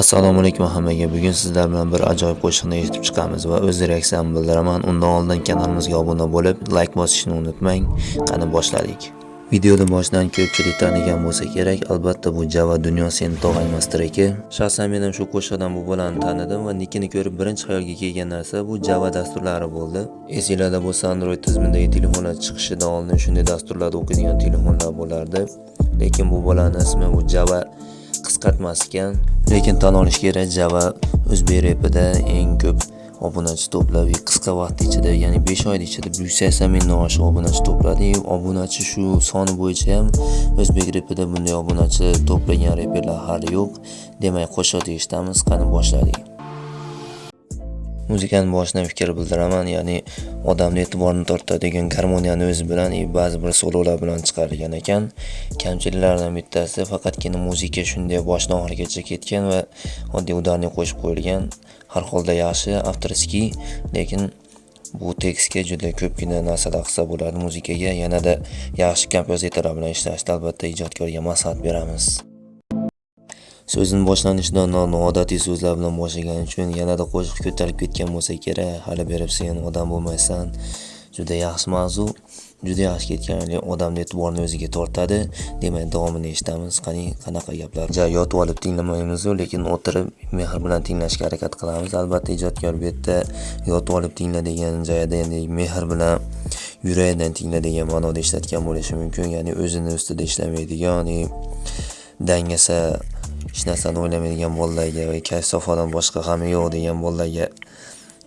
Assalomu alaykum hammaga. Bugun sizlar bilan bir ajoyib qo'shiqni eshitib chiqamiz va o'z reaksiyamni bildiraman. Undan oldin kanalimizga obuna bo'lib, like bosishni unutmang. Qani boshladik. Videoni boshidan ko'pchilik tanigan bo'lsa kerak, albatta bu Java Dunyo seni tog'aymas treki. Shaxsan men ham shu qo'shiqdan bu bolani tanidim va nikini ko'rib birinchi xayolga kelgan narsa bu Java dasturlari bo'ldi. Esinglarda bo'lsa Android tizimidagi telefonlar chiqishidan oldin shunday dasturlarda o'qiydigan telefonlar bo'lardi. Lekin bu bolaning ismi bu Java qisqartmas ekan lekin tan olish kerak java o'zbek repida eng ko'p obunachi to'plab qisqa vaqt ichida ya'ni 5 oy ichida yuz sakson mingdan oshiq obunachi to'pladi. Obunachi shu soni bo'yicha ham o'zbek repida bunday obunachi to'plagan reperlar hali yo'q. Demak qo'shiq eshitamiz qani boshladik. Muzikani boshidan fikr bildiraman ya'ni odamni e'tiborini tortadigan garmoniyani o'zi bilan ba'zi bir sololar bilan chiqargan ekan. Kamchiliklaridan bittasi faqatgina muzika shunday boshdan oxirigacha ketgan va oddiy udarniy qo'shib qo'yilgan. Har holda yaxshi avtorskiy lekin bu tekstga juda ko'pgina narsalar qilsa bo'ladi. Muzikaga yanada yaxshi kompozitorlar bilan ishlashni albatta ijodkorga maslahat beramiz. So'zini boshlanishida noodatiy so'zlar bilan boshlagani uchun yanada qo'shiq ko'tarib ketgan bo'lsa kerak. Hali berib sen odam bo'lmaysan. Juda yaxshi mavzu juda yaxshi ketgan odamni e'tiborini o'ziga tortadi. Demak davomini eshitamiz. Qani qanaqa gaplar? Ja yotib olib tinglamaymizu lekin o'tirib mehr bilan tinglashga harakat qilamiz. Albatta ijodkor bu yerda yotib olib tingla degan joyida endi mehr bilan yuragidan tingla degan ma'noda ishlatgan bo'lishi mumkin. Ya'ni o'zini ustida ishlamaydigan ya'ni dangasa hech narsani o'ylamaydigan bolalarga va kayf safodan boshqa g'ami yo'q degan bolalarga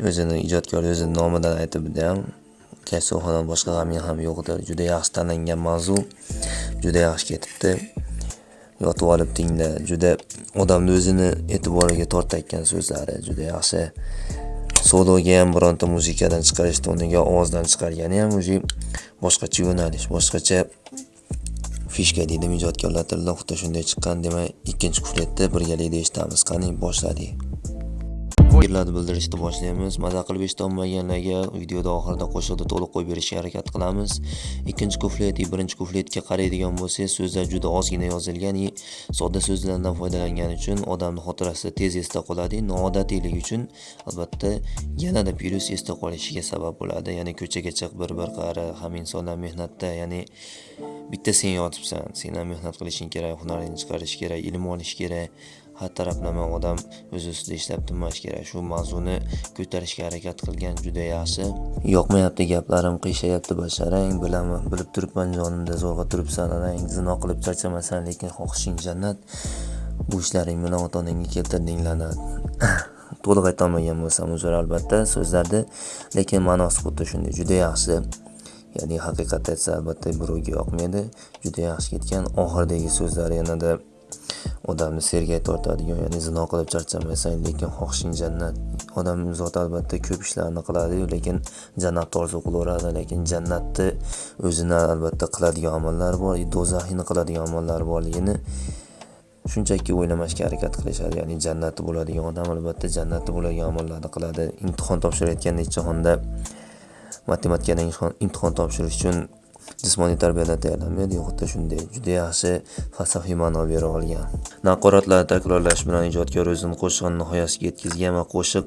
o'zini ijodkor o'zini nomidan aytibdi ham kayf safodan boshqa g'aming ham yo'qdir juda yaxshi tanlangan mavzu juda yaxshi ketibdi. Yotib olib tingla juda odamni o'zini e'tiboriga tortayotgan so'zlari juda yaxshi. Sologa ham bironta muzikadan chiqarishdi o'rniga ovozdan chiqargani ham уже boshqacha yo'nalish boshqacha fishka deydi ijodkorlar tilida xuddi shunday chiqqan demak ikkinchi kufletda birgalikda eshitamiz. Qani boshladik fikrlarni bildirishni boshlaymiz. Maza qilib eshitolmaganlarga videoda oxirida qo'shiqni to'liq qo'yib berishga harakat qilamiz. Ikkinchi kuflet birinchi kufletga qaraydigan bo'lsangiz so'zlar juda ozgina yozilgan и sodda so'zlardan foydalangan uchun odamni xotirasida tez esda qoladi. Noodatiyligi uchun albatta yanada plyus esda qolishiga sabab bo'ladi. Ya'ni ko'chaga chiq bir bir qara ham insonlar mehnatda ya'ni bitta sen yotibsan. Sen ham mehnat qilishing kerak hunaringni chiqarish kerak ilm olish kerak. Har taraflama odam o'z ustida ishlab turmash kerak. Shu mavzuni ko'tarishga harakat qilgan juda yaxshi. Yoqmayapti gaplarim qiyshayapti basharang. Bilaman bilib turibman jonimda zo'rg'a turibsan arang zino qilib charchamasan lekin xohishing jannat. Bu ishlaring bilan ota onangga keltirding la'nat. To'liq aytolmagan bo'lsam uzr albatta so'zlarni lekin ma'nosi xuddi shunday juda yaxshi. Ya'ni haqiqatni aytsa albatta birovga yoqmaydi. Juda yaxshi ketgan oxiridagi so'zlar yanada odamni sergak tortadigan ya'ni zino qilib charchamaysan lekin xohishing jannat. Odam zoti albatta ko'p ishlarni qiladi lekin jannatni orzu qilaveradi lekin jannatni o'zini albatta qiladigan amallari bor do'zaxini qiladigan amallari borligini shunchaki o'ylamashga harakat qilishadi. Ya'ni jannati bo'ladigan odam albatta jannati bo'ladigan amallarni qiladi. Imtihon topshirayotganda jahonda matematikadan imtihon topshirish uchun jismoniy tarbiyadan tayyorlanmaydi. Xuddi shunday juda yaxshi falsafiy ma'no bera olgan. Naqoratlarni takrorlash bilan ijodkor o'zini qo'shig'ini nihoyasiga yetkazgan va qo'shiq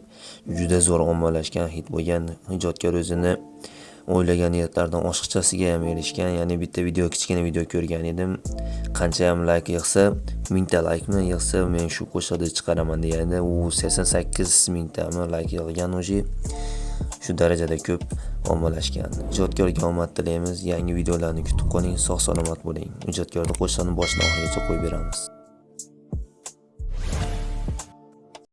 juda zo'r ommalashgan hit bo'lgan. Ijodkor o'zini o'ylagan niyatlardan oshiqchasiga ham erishgan ya'ni bitta video kichkina video ko'rgan edim. Qancha ham layk yig'sa mingta laykmi yig'sa men shu qo'shiqni chiqaraman deganda u sakson sakkiz mingtami layk yig'gan уже shu darajada ko'p ommalashgan. Ijodkorga omad tilaymiz. Yangi videolarni kutib qoling sog' salomat bo'ling. Ijodkorni qo'shiqni boshidan oxirigacha qo'yib beramiz.